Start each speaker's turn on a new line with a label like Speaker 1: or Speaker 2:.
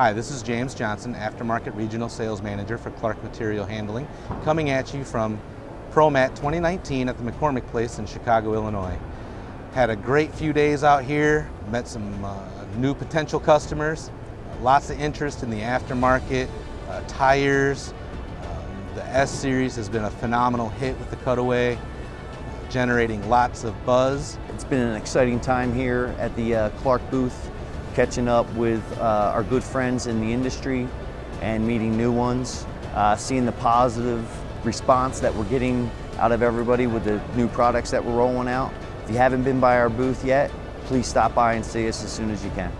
Speaker 1: Hi, this is James Johnson, Aftermarket Regional Sales Manager for Clark Material Handling, coming at you from ProMat 2019 at the McCormick Place in Chicago, Illinois. Had a great few days out here, met some uh, new potential customers, lots of interest in the aftermarket, uh, tires. Um, the S-Series has been a phenomenal hit with the cutaway, generating lots of buzz.
Speaker 2: It's been an exciting time here at the uh, Clark booth catching up with uh, our good friends in the industry and meeting new ones, uh, seeing the positive response that we're getting out of everybody with the new products that we're rolling out. If you haven't been by our booth yet, please stop by and see us as soon as you can.